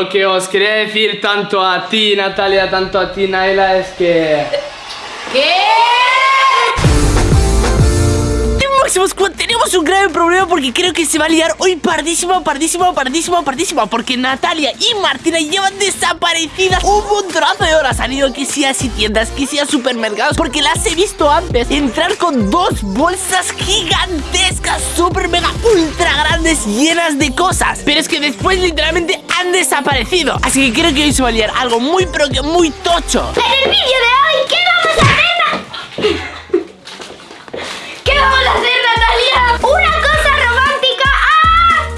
Os quería decir tanto a ti, Natalia, tanto a ti, Naila, es que... ¿Qué? Tenemos un grave problema porque creo que se va a liar hoy pardísimo, pardísimo, pardísimo, pardísimo Porque Natalia y Martina llevan desaparecidas. Un montonazo de horas Han ido que sea a tiendas, que sea supermercados Porque las he visto antes entrar con dos bolsas gigantescas, super mega ultra grandes, llenas de cosas. Pero es que después literalmente han desaparecido. Así que creo que hoy se va a liar algo muy pero que muy tocho. En el vídeo de hoy, ¿qué vamos a hacer? ¿Qué vamos a hacer, Natalia? ¡Una cosa romántica! ¡Ah!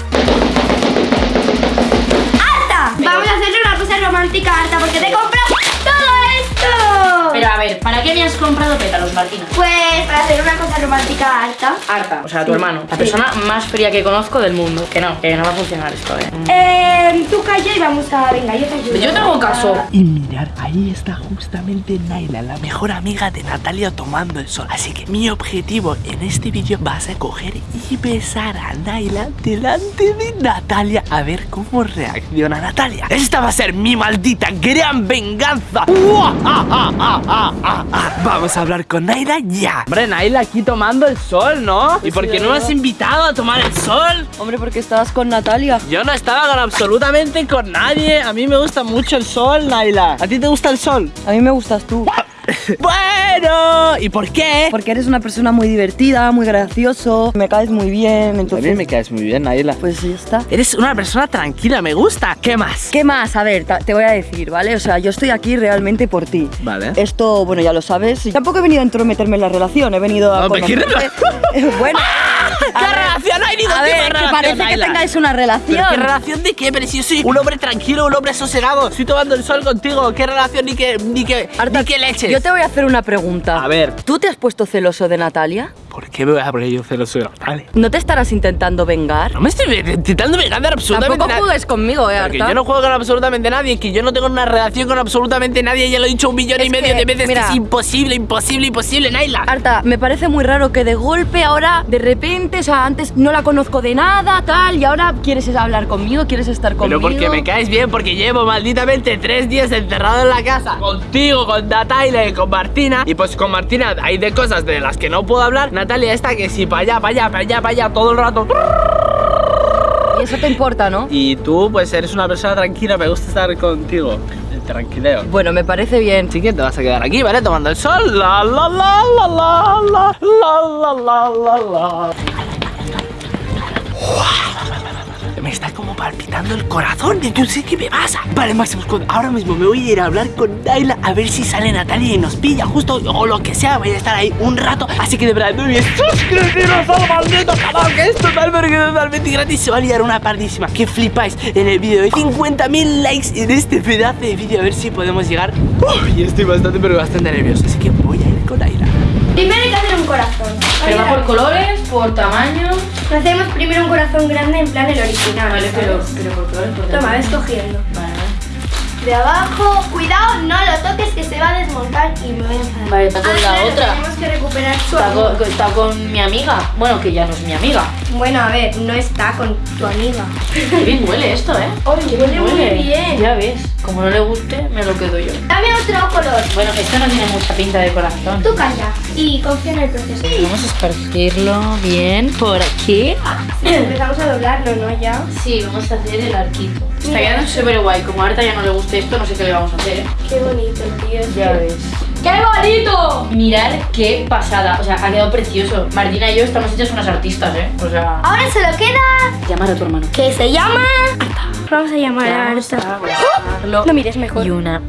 ¡Harta! Vamos a hacerle una cosa romántica harta porque te he comprado todo esto. Pero a ver, ¿para qué me has comprado pétalos, Martina? Pues para hacer una cosa romántica harta. Harta, o sea, tu hermano, la persona más fría que conozco del mundo. Que no, que no va a funcionar esto, eh. Eh, tú calla y vamos a... Venga, yo te ayudo. Yo tengo caso. Y mirar, ahí está justamente Naila, la mejor amiga de Natalia tomando el sol Así que mi objetivo en este vídeo va a ser coger y besar a Naila delante de Natalia A ver cómo reacciona Natalia Esta va a ser mi maldita gran venganza. Vamos a hablar con Naila ya Hombre, Naila aquí tomando el sol, ¿no? ¿Y por qué no me has invitado a tomar el sol? Hombre, porque estabas con Natalia. Yo no estaba con absolutamente con nadie A mí me gusta mucho el sol, Naila ¿A ti te gusta el sol? A mí me gustas tú. Bueno, ¿y por qué? Porque eres una persona muy divertida, muy gracioso, me caes muy bien, entonces... me caes muy bien, Naila Pues ya está. Eres una persona tranquila, me gusta ¿Qué más? ¿Qué más? A ver, te voy a decir, ¿vale? O sea, yo estoy aquí realmente por ti. Vale Esto, bueno, ya lo sabes. Tampoco he venido a entrometerme en la relación, he venido a... Hombre, ¿qué conocerte. bueno, ¿Qué relación hay? Ni a ver, que relación, parece que tengáis una relación. ¿Pero qué relación de qué? Pero si yo soy un hombre tranquilo, un hombre sosegado Estoy tomando el sol contigo ¿Qué relación ni qué, ni Arta, ni qué leches? Yo te voy a hacer una pregunta. A ver. ¿Tú te has puesto celoso de Natalia? ¿Por qué me voy a poner yo celoso de Natalia? ¿No te estarás intentando vengar? No me estoy intentando vengar de absolutamente Tampoco juegues conmigo, eh, Porque Arta. yo no juego con absolutamente nadie, que yo no tengo una relación con absolutamente nadie, ya lo he dicho un millón y medio que, de veces mira. que es imposible, imposible, imposible, Naila. Arta, me parece muy raro que de golpe ahora, de repente, o sea, antes no la conozco de nada, tal, y ahora quieres hablar conmigo, quieres estar conmigo. Pero porque me caes bien, porque llevo malditamente tres días encerrado en la casa Contigo, con Natalia y con Martina Y pues con Martina hay de cosas de las que no puedo hablar Natalia está que si para allá, para allá, para allá, para allá todo el rato Y eso te importa, ¿no? Y tú, pues eres una persona tranquila, me gusta estar contigo tranquileo Bueno, me parece bien. Así que te vas a quedar aquí, ¿vale? Tomando el sol La la la la la la La la la la la Me está como palpitando el corazón. Sé qué me pasa Vale, Squad, ahora mismo me voy a ir a hablar con Naila A ver si sale Natalia y nos pilla justo O lo que sea, voy a estar ahí un rato. Así que de verdad, no olvides suscribiros al maldito canal Que es totalmente, totalmente gratis. Se va a liar una pardísima. Que flipáis en el vídeo. De 50.000 likes en este pedazo de vídeo A ver si podemos llegar. Uf, Y estoy bastante, pero bastante nervioso. Así que voy a ir con Naila corazón. Pero va por colores, por tamaño. Hacemos primero un corazón grande en plan el original. Vale, pero, pero por colores, por Toma, ves cogiendo. Vale, vale. De abajo, cuidado, no lo toques que se va a desmontar y me voy a. Vale, está con Ah, la claro, otra. Tenemos que recuperar su Está amor. con, está con mi amiga. Bueno, que ya no es mi amiga. Bueno, a ver, no está con tu amiga. Qué bien huele esto, ¿eh? Oye, Qué huele muy bien. Ya ves. Como no le guste, me lo quedo yo. Dame otro color. Bueno, esto no tiene mucha pinta de corazón. Tú calla y confía en el proceso. Vamos a esparcirlo bien por aquí. Empezamos a doblarlo, ¿no? Ya. Sí, vamos a hacer el arquito. Está quedando súper guay. Como a Arta ya no le guste esto, no sé qué le vamos a hacer, ¿eh? Qué bonito, tío. Ya ves. ¡Qué bonito! Mirar qué pasada. O sea, ha quedado precioso. Martina y yo estamos hechas unas artistas, ¿eh? O sea... Ahora solo queda Llamar a tu hermano. que se llama. Vamos a llamar a Arta. abrazarlo. No mires mejor. Y una...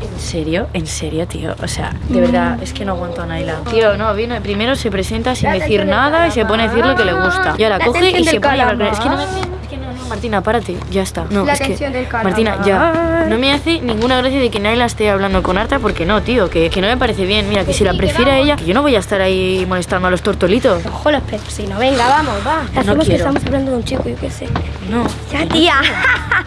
¿En serio? ¿En serio, tío? O sea, de verdad, es que no aguanto a Naila. Tío, no, viene, primero se presenta sin decir nada y se pone a decir lo que le gusta. Y ahora coge y se pone a. Es que no me Martina, párate, ya está. No, La es que, del. Martina, ya. No me hace ninguna gracia de que Naila esté hablando con Arta porque no, tío, que, que no me parece bien. Mira, que si la prefiere a ella, que yo no voy a estar ahí molestando a los tortolitos. Ojo los no, venga, vamos, va. No que estamos hablando de un chico, yo qué sé. No. Ya, tía.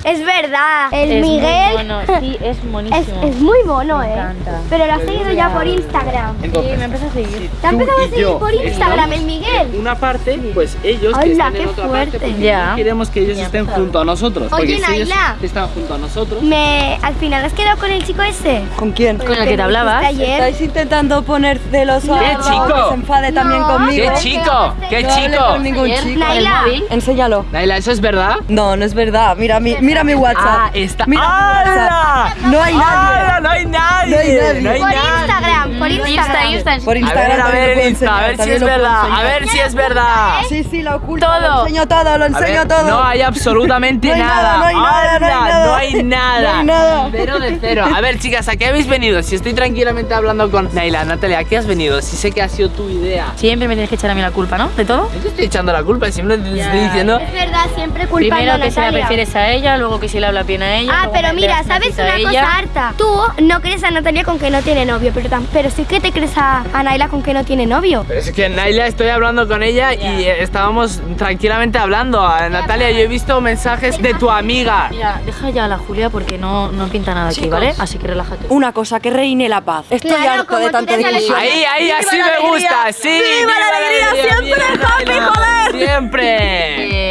Es verdad. El Es muy Miguel. mono, sí, es Es, monísimo. es muy mono, Me eh. encanta. Pero lo has seguido ya por Instagram. Sí, me empieza a seguir. ¿Te ha empezado a seguir yo por Instagram el Miguel? Una parte, pues ellos que Hola, están qué en otra fuerte. parte, porque Ya. no queremos que ellos Ya estén empezado. junto a nosotros. porque Oye, si ellos Naila. están junto a nosotros. Me, al final has quedado con el chico ese. ¿Con quién? Con el que te hablabas. Ayer. ¿Estáis intentando poner celos a ¿Qué chico? que se enfade también No. conmigo? ¿Qué chico? ¿Qué No chico? con ningún chico. Naila. Enséñalo. Naila, ¿eso es verdad? No, no es verdad. Mira mi, mira mi WhatsApp. Ah, está. Mira mi ¡Hala! WhatsApp. No hay nadie. ¡Hala! No hay nadie. No hay nadie. No hay Por nadie. Instagram, por Insta, Instagram. Insta. Por A Instagram ver, a ver, lo puedo en Insta, a ver si es lo verdad. A ver si es verdad. Sí, sí, la oculto. Todo. Lo enseño todo, lo A enseño ver, todo. no hay absolutamente No hay nada. no hay nada, no hay nada. No hay nada. No hay nada. Cero de cero. A ver, chicas, ¿a qué habéis venido? Si estoy tranquilamente hablando con Naila, Natalia, ¿a qué has venido? Si sé que ha sido tu idea. Siempre me tienes que echar a mí la culpa, ¿no? De todo. No te estoy echando la culpa, simplemente te estoy diciendo. Es verdad, siempre culpando Primero a que se la prefieres a ella, luego que si le habla bien a ella. Ah, pero mira, ¿sabes una cosa harta? Tú no crees a Natalia con que no tiene novio, pero, pero sí que te crees a, a Naila con que no tiene novio. Pero es que Naila estoy hablando con ella y eh, estábamos tranquilamente hablando. A Natalia, yo he visto mensajes de tu amiga. Mira, deja ya a la Julia porque no, no pinta nada aquí, ¿vale? Así que relájate. Una cosa, que reine la paz. Estoy Claro, harto de tanta discusión. Ahí, ahí, ¡Viva así me alegría! gusta. Sí, ¡Viva la alegría! ¡Siempre happy, Naila. joder! Siempre.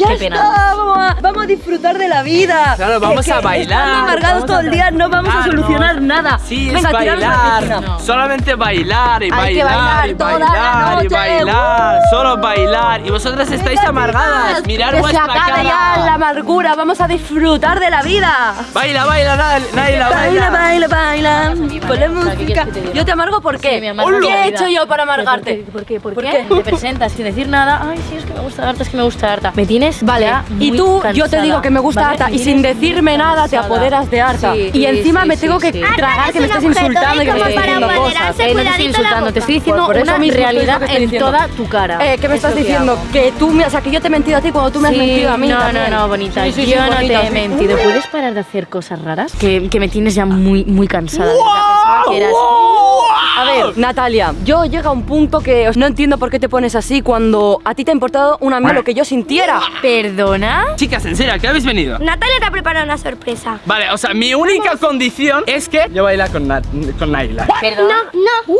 Ya qué está, pena. vamos a, vamos a disfrutar de la vida. Claro, vamos Que- a que bailar, Estando amargados todo el día no vamos a solucionar nada. Sí, Venga, es la bailar. Solamente bailar y Hay que bailar, y toda la bailar y bailar. Solo bailar. Y vosotras estáis amargadas. Mirar que se acabe ya la amargura. Vamos a disfrutar de la vida. Baila, baila, Naila, Naila, Baila, baila, baila. mí, Ponle ¿vale? O sea, ¿qué música. Yo te amargo por qué. me amargas ¿Qué la he hecho yo para ¿Pero amargarte? ¿Por qué? ¿Por qué? ¿Por ¿Por qué? qué? Te presentas sin decir nada. Ay, sí, es que me gusta harta, es que me gusta harta. Me tienes Vale, ya y tú, yo te cansada, digo que me gusta Me y sin decirme muy nada te cansada. apoderas de harta. Sí, y sí, encima sí, me sí, tengo que sí. tragar que me estés insultando y que me estés diciendo apoderarse. cosas. Eh, no te estoy insultando, te estoy diciendo Por- por eso una estoy realidad en toda tu cara. Eh, ¿qué me Es estás diciendo? Que tú, me, o sea, que yo te he mentido a ti cuando tú me has Sí, mentido a mí. No, también. no, no, bonita. Sí, sí, sí, yo no te he mentido. ¿Puedes parar de hacer cosas raras? Que, que me tienes ya muy, muy cansada. Que eras- A ver, Natalia, yo llega a un punto que no entiendo por qué te pones así cuando a ti te ha importado una mierda lo que yo sintiera. ¿Perdona? Chicas, en serio, ¿a qué habéis venido? Natalia te ha preparado una sorpresa. Vale, o sea, mi única condición es que yo baila con, Na- con Naila. ¿Perdona? No,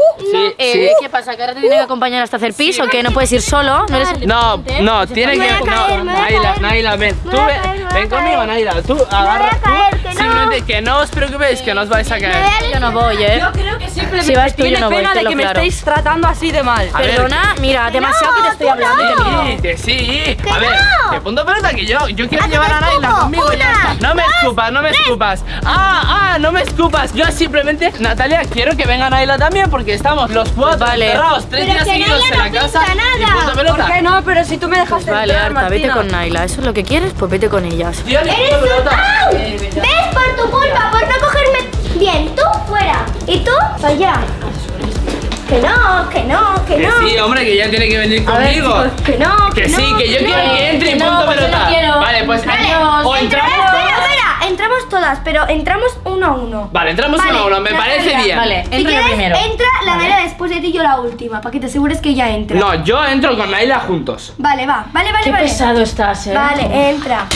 Eh, Sí. ¿Qué pasa? ¿Que ahora te tiene que acompañar hasta hacer pis o que no puedes ir solo? ¿No eres No, no, tiene que. caer, No, Naila, ven. Tú ven, conmigo. Naila. Tú agarra. a caer, tú, que no. simplemente que no os preocupéis, que no os vais a caer. Yo no voy, ¿eh? Yo creo Si vas tú, yo no voy, pena de tenlo que me claro. estéis tratando así de mal. A ver, Perdona, mira, demasiado que te estoy hablando. te. Sí, que sí. Que a ver, no. que punto pelota que yo, yo quiero llevar te a Naila conmigo ya está. No me escupas, no me escupas. Ah, ah, no me escupas. Yo simplemente, Natalia, quiero que venga Naila también porque estamos los cuatro Vale. encerrados tres Pero días seguidos en no la casa. Y nada. punto pelota. ¿Por qué no? Pero si tú me dejas Vale, entrar, Arta, vete con Naila. ¿Eso es lo que quieres? Pues vete con ellas. Tío, Eres un... pelota. ¡Au! ¿Ves? Por tu ¿Y tú? Allá. Que no, que no, que Que no. sí, hombre, que ya tiene que venir conmigo. Que no, Que no, sí, que yo no. quiero que entre y que no, punto pues no pelota. quiero. Vale, pues Vale, o entra- entramos. Espera, espera, entramos todas, pero entramos uno a uno. Vale, entramos Vale, uno a uno, me parece bien. Vale, Si entra yo quieres, primero. entra la Naila después de ti y yo la última, para que te asegures que ella entra. No, yo entro con Naila juntos. Vale, va, vale, vale, Qué vale. pesado estás, ¿eh? Vale, entra.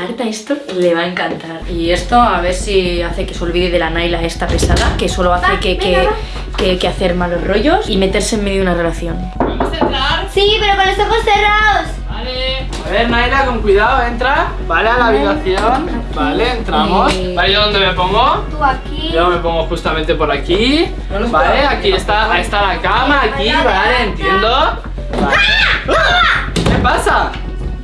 A Arta esto le va a encantar. Y esto a ver si hace que se olvide de la Naila esta pesada, que solo hace Va, que, venga, que, que, que hacer malos rollos y meterse en medio de una relación. ¿Podemos entrar? Sí, pero con los ojos cerrados. Vale. A ver, Naila, con cuidado, entra. Vale, a la habitación. Vale, entramos. Eh. Vale, ¿yo dónde me pongo? Tú aquí. Yo me pongo justamente por aquí. Vale, aquí está, ahí está la cama, aquí, vale, entiendo. Vale. ¡Ah! ¿Qué pasa?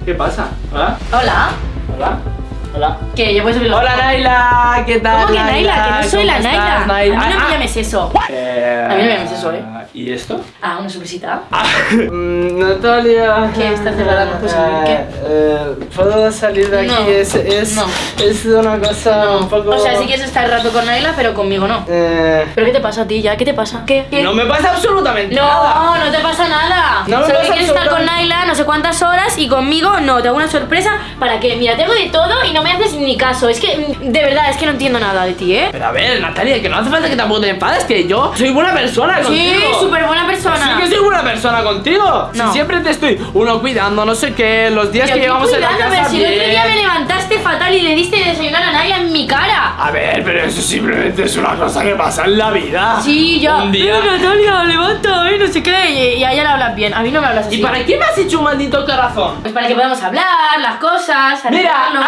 ¿Qué pasa? ¿Hola? Hola. ¿Hola? ¿Hola? Que yo puedo subir los Hola Naila, ¿qué tal? ¿Cómo que Naila? Que no soy ¿Cómo la estás, Naila. A mí no Ah, me llames eso. eh, A mí no me llames eso, ¿eh? ¿Y esto? Ah, una sorpresita. Ah, mm, Natalia. ¿Qué? ¿Estás cerrada? ¿No puedes salir? ¿Qué? Eh, eh, ¿Puedo salir de aquí? No. Es, es, No. es una cosa un poco. O sea, si quieres estar rato con Naila, pero conmigo no. Eh, ¿Pero qué te pasa a ti ya? ¿Qué te pasa? ¿Qué? ¿Qué? no me pasa absolutamente nada. No, no te pasa nada. No me Solo pasa quieres estar con Naila no sé cuántas horas y conmigo no. Te hago una sorpresa para que, mira, te hago de todo y no me haces ni caso. Es que, de verdad, es que no entiendo nada de ti, ¿eh? Pero a ver, Natalia, que no hace falta que tampoco te enfades, que yo soy buena persona Sí, contigo. súper buena Sí persona. que soy buena persona contigo. No. Si siempre te estoy uno cuidando, no sé qué, los días Pero que llevamos en la casa pero si el otro día me levantaste fatal y le diste de desayunar a Naila en mi cara. A ver, pero eso simplemente es una cosa que pasa en la vida. Sí, ya. Un día. Eh, Natalia, levanta, eh, no sé qué. Y, y a ella le hablas bien. A mí no me hablas así. ¿Y para qué me has hecho un maldito corazón? Pues para que podamos hablar, las cosas. Mira, arreglarnos.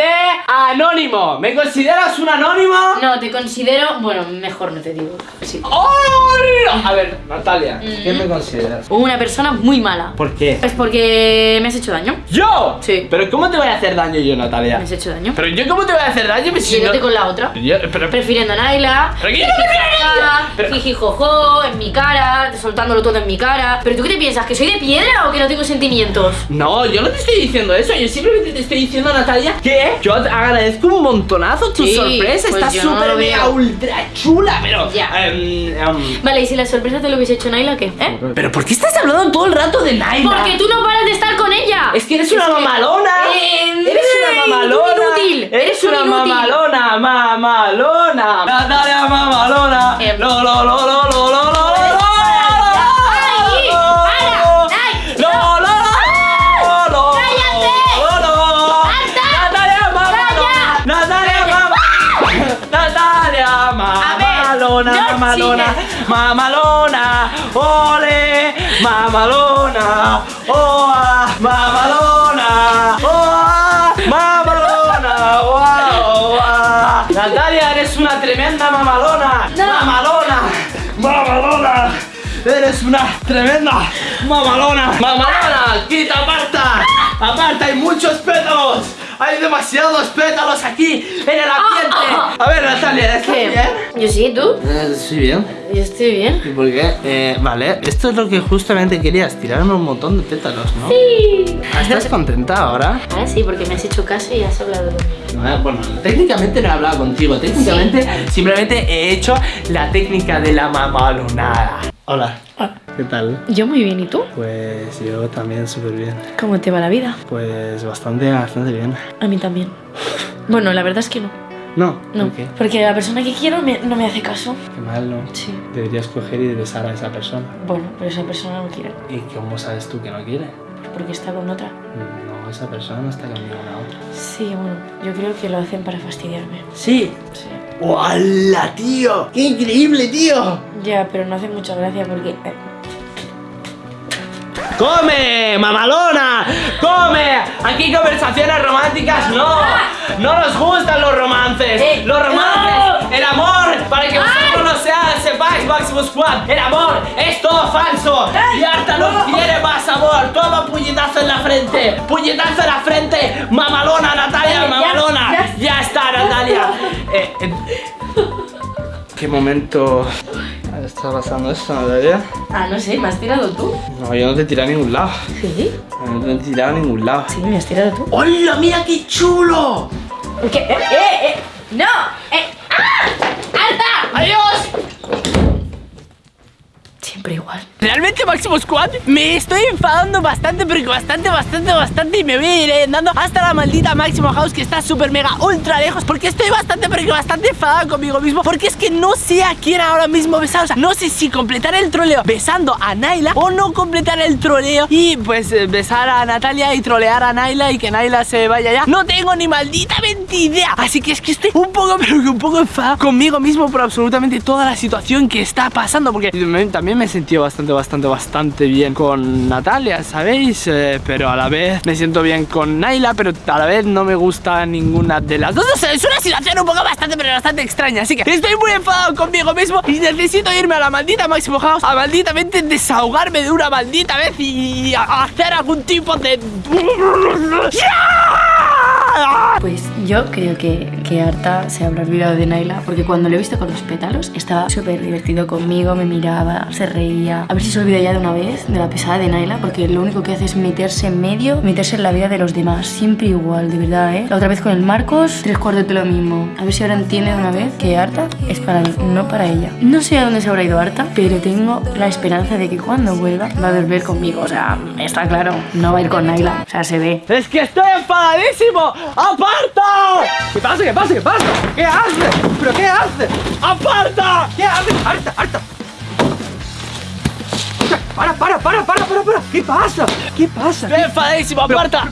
De anónimo. ¿Me consideras un anónimo? No, te considero. Bueno, mejor no te digo. Sí. ¡Ay! A ver, Natalia, Mm. ¿qué me consideras? Una persona muy mala. ¿Por qué? Es porque me has hecho daño. ¿Yo? Sí. ¿Pero cómo te voy a hacer daño yo, Natalia? Me has hecho daño. ¿Pero yo cómo te voy a hacer daño? Si Yéndote no- con la otra. Yo- pero, Prefiriendo a Naila. ¿Pero qué yo no prefiero a Naila? Pero- Jijijojo, en mi cara, soltándolo todo en mi cara. ¿Pero tú qué te piensas? ¿Que soy de piedra o que no tengo sentimientos? No, yo no te estoy diciendo eso, yo simplemente te estoy diciendo, Natalia, que yo te agradezco un montonazo tu Sí, sorpresa, pues está yo no súper mega veo. ultra chula, pero... Ya. em, em, Vale, y si la sorpresa te lo hubiese hecho Naila, ¿qué? ¿Eh? pero ¿por qué estás hablando todo el rato de Naila? Porque tú no paras de estar con ella. Es que eres una que- mamalona. Eh, eres una un mamalona. inútil. Eres un una mamalona, mamalona. Natalia mamalona. Eh. Lo, lo, lo, mamalona, mamalona, ole, mamalona, oa, mamalona, oa, mamalona, oa, oa. Natalia, eres una tremenda mamalona, No. mamalona, mamalona. Eres una tremenda mamalona. Mamalona, quita, aparta. Aparta, hay muchos pétalos. Hay demasiados pétalos aquí en el ambiente. A ver, Natalia, ¿estás ¿Qué? bien? Yo sí, ¿tú? Estoy bien. Yo estoy bien. ¿Y por qué? Eh, vale, esto es lo que justamente querías, tirarme un montón de pétalos, ¿no? Sí. ¿Estás contenta ahora? Ah, sí, porque me has hecho caso y has hablado conmigo. No, bueno, técnicamente no he hablado contigo, técnicamente simplemente he hecho la técnica de la mamalonada. Hola, ¿qué tal? Yo muy bien, ¿y tú? Pues yo también súper bien. ¿Cómo te va la vida? Pues bastante, bastante bien. A mí también. Bueno, la verdad es que no. No, No. ¿por qué? Porque la persona que quiero me- no me hace caso. Qué mal, ¿no? Sí. Deberías coger y besar a esa persona. Bueno, pero esa persona no quiere. ¿Y cómo sabes tú que no quiere? Porque está con otra. No, esa persona no está con ninguna otra. Sí, bueno, yo creo que lo hacen para fastidiarme. Sí. Sí. ¡Hola, tío! ¡Qué increíble, tío! Ya, pero no hace mucha gracia porque... eh, ¡Come, mamalona! ¡Come! Aquí conversaciones románticas no. No nos gustan los romances. Eh, los romances, no. el amor, para que vosotros no sean, sepáis, Maximus Squad, el amor es todo falso. Y Arta no quiere más amor. Toma puñetazo en la frente. Puñetazo en la frente. Mamalona, Natalia, mamalona. ya. Ya está, Natalia. Eh, eh, ¿Qué momento está pasando esto, Natalia? Ah, no sé, ¿me has tirado tú? No, yo no te tiré a ningún lado. Sí. No te he tirado a ningún lado. Sí, me has tirado tú. ¡Hola, mira qué chulo! ¿Qué? ¡Eh, eh, eh! ¡No! ¡Eh! ¡Ah! ¡Alta! ¡Adiós! Siempre igual. Realmente Máximo Squad me estoy enfadando bastante pero que bastante, bastante, bastante y me voy a ir andando hasta la maldita Máximo House que está súper mega ultra lejos porque estoy bastante pero que bastante enfadado conmigo mismo porque es que no sé a quién ahora mismo besar, o sea, no sé si completar el troleo besando a Naila o no completar el troleo y pues eh, besar a Natalia y trolear a Naila y que Naila se vaya ya. No tengo ni malditamente idea, así que es que estoy un poco pero que un poco enfadado conmigo mismo por absolutamente toda la situación que está pasando porque también me sentido bastante, bastante, bastante bien con Natalia, ¿sabéis? Eh, pero a la vez me siento bien con Naila, pero a la vez no me gusta ninguna de las dos. O sea, es una situación un poco bastante, pero bastante extraña. Así que estoy muy enfadado conmigo mismo y necesito irme a la maldita Máximo House a malditamente desahogarme de una maldita vez y hacer algún tipo de... Pues yo creo que, que Arta se habrá olvidado de Naila porque cuando lo he visto con los pétalos estaba súper divertido conmigo, me miraba, se reía. A ver si se olvida ya de una vez de la pesada de Naila porque lo único que hace es meterse en medio, meterse en la vida de los demás. Siempre igual, de verdad, ¿eh? La otra vez con el Marcos, tres cuartos de lo mismo. A ver si ahora entiende de una vez que Arta es para mí, no para ella. No sé a dónde se habrá ido Arta, pero tengo la esperanza de que cuando vuelva va a volver conmigo. O sea, está claro, no va a ir con Naila. O sea, se ve. Es que estoy enfadadísimo. ¡Apártate! ¿Qué pasa? ¿Qué pasa? ¿Qué pasa? ¿Qué haces? ¿Pero qué haces? ¡Aparta! ¿Qué haces? ¡Harta, harta! Para, para, para, para, para, para. ¿Qué pasa? ¿Qué pasa? Estoy enfadadísimo, aparta.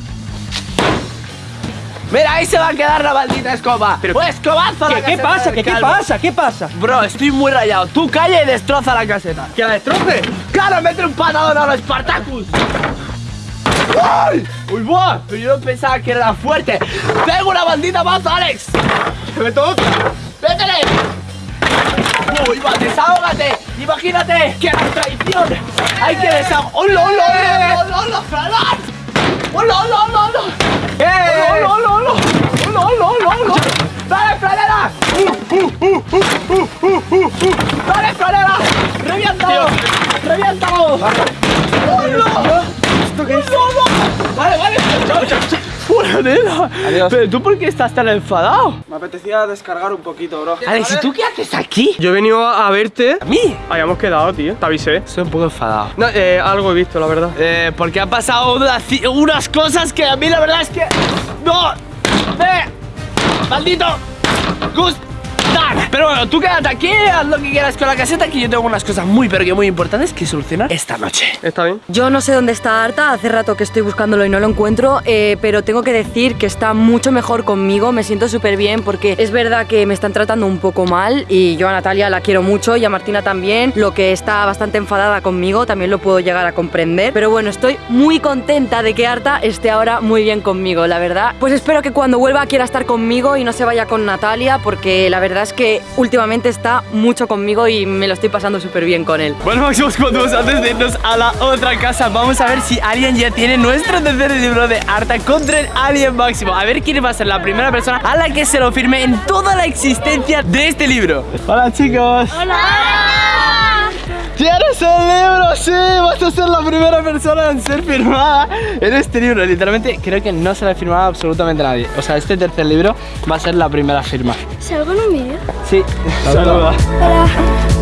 Mira, ahí se va a quedar la maldita escoba. Pero- pues escobazo a la ¿Qué, qué pasa? ¿Qué, ¿Qué pasa? ¿Qué pasa? Bro, estoy muy rayado. Tú calla y destroza la caseta. ¿Que la destroce? ¡Claro, mete un patadón a los Spartacus! ¡Ay! ¡Uy, buah! Pero yo no pensaba que era fuerte. ¡Tengo una maldita mazo, Alex! ¡Se me toca! ¡Métele! ¡Uy, va, desahógate! ¡Imagínate que era traición! ¡Hay que desahogar! ¡Hola, hola, hola, hola, hola! ¡Hola, hola, hola, hola! ¡Eh! ¡Hola, hola, hola! ¡Hola, hola, hola, hola! ¡Dale, Franera! ¡Dale, Franera! ¡Reviéntalo! ¡Reviéntalo! ¡Hola! ¿Esto qué es? Vale, vale, chao, chao, chao. Franera. Adiós. Pero tú, ¿por qué estás tan enfadado? Me apetecía descargar un poquito, bro. Alex, ¿y tú qué haces aquí? Yo he venido a verte. ¿A mí? Habíamos quedado, tío. Te avisé. Estoy un poco enfadado. No, eh, algo he visto, la verdad. Eh, porque han pasado unas, unas cosas que a mí la verdad es que... ¡No! ¡Ve! ¡Maldito! Pero bueno, tú quédate aquí, haz lo que quieras con la caseta Que yo tengo unas cosas muy pero que muy importantes que solucionar esta noche ¿Está bien? Yo no sé dónde está Arta, hace rato que estoy buscándolo y no lo encuentro, eh, pero tengo que decir que está mucho mejor conmigo, me siento súper bien porque es verdad que me están tratando un poco mal y yo a Natalia la quiero mucho y a Martina también, lo que está bastante enfadada conmigo también lo puedo llegar a comprender, pero bueno, estoy muy contenta de que Arta esté ahora muy bien conmigo, la verdad. Pues espero que cuando vuelva quiera estar conmigo y no se vaya con Natalia porque la verdad es que últimamente está mucho conmigo y me lo estoy pasando súper bien con él. Bueno, Máximos, cuando antes de irnos a la otra casa Vamos a ver si alguien ya tiene nuestro tercer libro de Arta contra el Alien Máximo. A ver quién va a ser la primera persona a la que se lo firme en toda la existencia de este libro. Hola chicos ¿Tienes el libro? Sí, vas a ser la primera persona en ser firmada en este libro. Literalmente creo que no se la ha firmado absolutamente nadie. O sea, este tercer libro va a ser la primera firma. ¿Salgo en un vídeo? Sí, saluda. Hola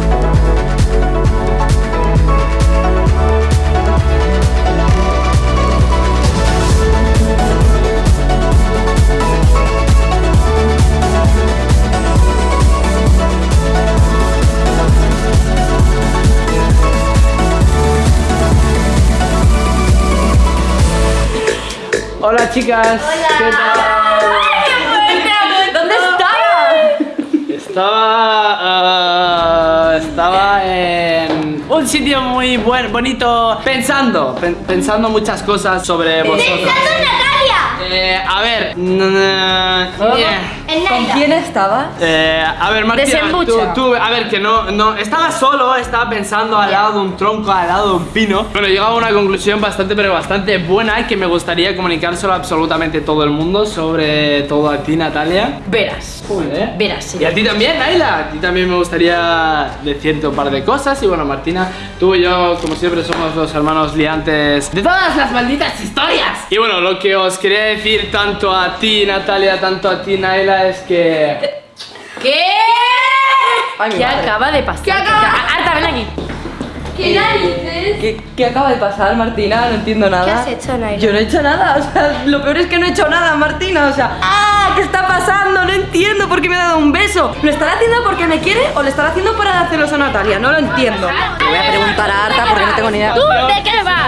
chicas. ¿Qué tal? ¿Dónde estaba? Estaba. ah, estaba en un sitio muy buen, bonito. Pensando. pen- pensando muchas cosas sobre vosotros. ¡Pensando en Natalia! Eh, a ver. yeah. En ¿Con quién estabas? Eh, a ver, Martina, tú, tú- a ver, que no, no, estaba solo, estaba pensando al lado de un tronco, al lado de un pino. Bueno, he llegado a una conclusión bastante, pero bastante buena que me gustaría comunicárselo a absolutamente todo el mundo, sobre todo a ti, Natalia. Verás. ¿Eh? Verás, sí. Y a ti también, Naila. A ti también me gustaría decirte un par de cosas. Y bueno, Martina, tú y yo, como siempre, somos los hermanos liantes de todas las malditas historias. Y bueno, lo que os quería decir tanto a ti, Natalia, tanto a ti, Naila, es que. ¿Qué? Ay, mi ¿Qué madre. acaba de pasar? ¿Qué acaba? Arta, ven aquí. ¿Qué narices? ¿Qué, qué acaba de pasar, Martina? No entiendo nada. ¿Qué has hecho, Naila? Yo no he hecho nada, o sea, lo peor es que no he hecho nada, Martina, o sea, ¡ah! ¿Qué está pasando? No entiendo por qué me ha dado un beso. ¿Lo estará haciendo porque me quiere o lo estará haciendo para hacerlo a Natalia? No lo entiendo. Le voy a preguntar a Arta porque no tengo ni idea. ¿Tú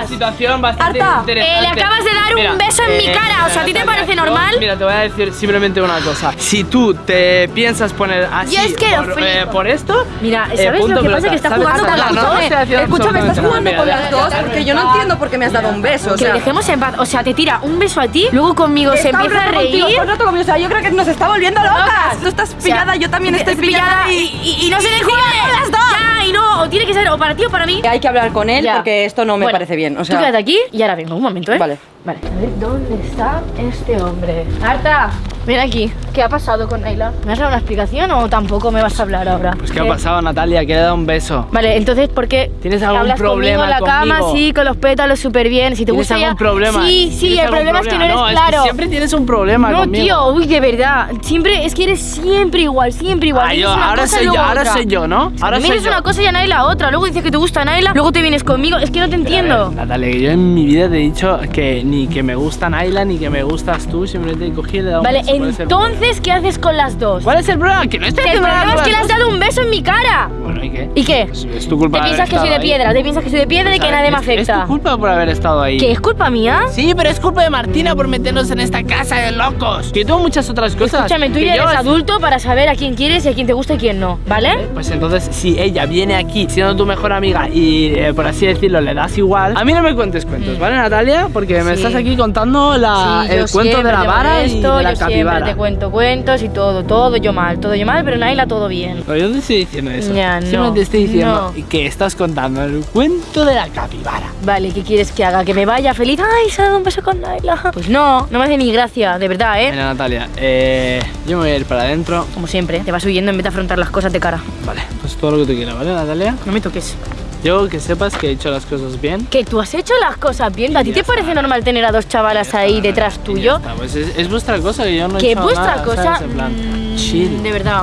situación bastante Arta, interesante. eh, le acabas de dar un beso en mi cara, o sea, ¿a ti te parece normal? Mira, te voy a decir simplemente una cosa. Si tú te piensas poner así Yo es que lo por, flipo. eh, por esto, Mira, eh, ¿sabes punto lo que pasa? Que está jugando con las dos. Escúchame, estás jugando con las dos porque yo no entiendo por qué me has dado un beso. O Que sea, le dejemos en paz. O sea, te tira un beso a ti, luego conmigo se empieza a reír. O sea, yo creo que nos está volviendo locas. Tú estás pillada, yo también estoy pillada. y, no se le jode. las dos. Ya, y no, o tiene que ser o para ti o para mí. Hay que hablar con él Ya. porque esto no me Bueno, parece bien. O sea, Tú quédate aquí y ahora vengo, un momento, ¿eh? Vale. Vale. A ver, ¿dónde está este hombre? Arta, ven aquí. ¿Qué ha pasado con Naila? ¿Me has dado una explicación o tampoco me vas a hablar ahora? Pues ¿qué ha pasado, Natalia? Que le he dado un beso. Vale, entonces, ¿por qué ¿Tienes algún hablas problema conmigo en la cama, sí, con los pétalos súper bien? Si te ¿Tienes gusta algún ya- problema? Sí, sí, ¿Tienes el problema es que no eres claro. es que siempre tienes un problema No, conmigo. tío, uy, de verdad. Siempre, es que eres siempre igual, siempre igual. Ah, yo, una ahora cosa y soy yo, ahora otra. soy yo, ¿no? Ahora yo. una cosa y a Naila otra. Luego dices que te gusta Naila, luego te vienes conmigo. Es que no te entiendo. Natalia, que yo en mi vida te he dicho que ni que me gusta Naila ni que me gustas tú, simplemente cogí y le he dado un Vale, Entonces, ¿qué haces con las dos? ¿Cuál es el problema? Que no estoy El problema es que le has dado un beso en mi cara. Bueno, ¿y qué? ¿Y qué? Es, es tu culpa ¿Te piensas que soy de ahí. piedra? ¿Te piensas que soy de piedra y que ¿Sabes? nadie me Es- Es afecta? tu culpa por haber estado ahí. ¿Qué es culpa mía? Sí, pero es culpa de Martina por meternos en esta casa de locos. Que tengo muchas otras cosas. Escúchame, tú que ya eres adulto para saber a quién quieres y a quién te gusta y quién no, ¿vale? Pues entonces, si ella viene aquí siendo tu mejor amiga y, eh, por así decirlo, le das igual, a mí no me cuentes cuentos, ¿vale, Natalia? Porque me Sí. estás aquí contando la, Sí, el cuento de la vara y de la yo te cuento cuentos y todo, todo yo mal, todo yo mal, pero Naila todo bien. Pero yo no te estoy diciendo eso. Ya, Siempre no, te estoy diciendo no. que estás contando el cuento de la capibara. Vale, ¿qué quieres que haga? ¿Que me vaya feliz? ¡Ay, se ha dado un beso con Naila! Pues no, no me hace ni gracia, de verdad, ¿eh? Mira, Natalia, eh, yo me voy a ir para adentro. Como siempre, te vas huyendo en vez de afrontar las cosas de cara. Vale, pues todo lo que tú quieras, ¿vale, Natalia? No me toques. Yo que sepas que he hecho las cosas bien. Que tú has hecho las cosas bien. ¿A ti te está. parece normal tener a dos chavalas ahí detrás tuyo? Pues es, es vuestra cosa que yo no he Que hecho vuestra nada, cosa. ¿sabes? En plan, mm, chill. De verdad.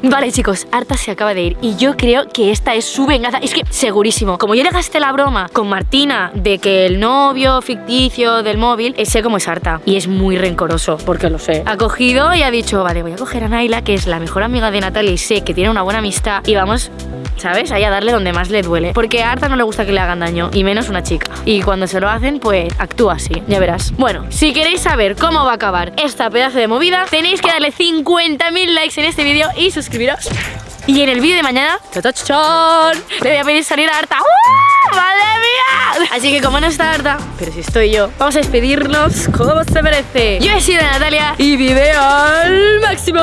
Vale chicos, Arta se acaba de ir y yo creo que esta es su venganza. Es que segurísimo, como yo le gasté la broma con Martina de que el novio ficticio del móvil, sé cómo es Arta y es muy rencoroso, porque lo sé. Ha cogido y ha dicho, vale, voy a coger a Naila, que es la mejor amiga de Natalia y sé que tiene una buena amistad y vamos... ¿Sabes? Ahí a darle donde más le duele. Porque a Arta no le gusta que le hagan daño, y menos una chica. Y cuando se lo hacen, pues actúa así, ya verás. Bueno, si queréis saber cómo va a acabar esta pedazo de movida, tenéis que darle 50.000 likes en este vídeo y suscribiros. Y en el vídeo de mañana, ¡chachachán! le voy a pedir salir a Arta. ¡Uh! ¡Madre mía! Así que como no está Arta, pero si estoy yo, vamos a despedirnos como se merece. Yo he sido Natalia y vive al máximo.